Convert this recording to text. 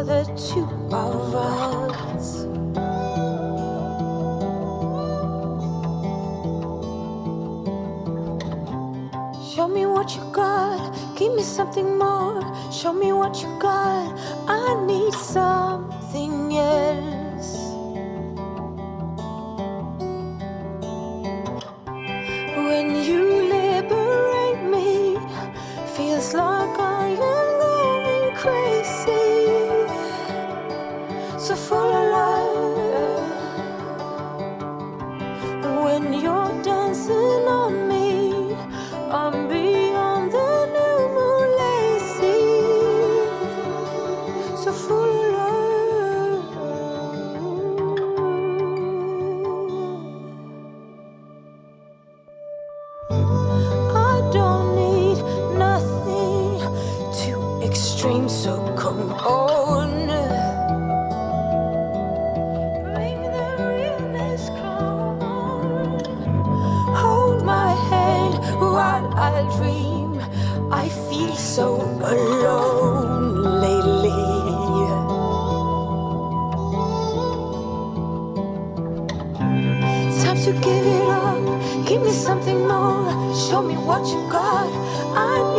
The two of us. Show me what you got, give me something more. Show me what you got, I need something else. So full of love. I don't need nothing too extreme, so come on. Bring the realness, come on. Hold my hand while I dream. I feel so alone what you got. I.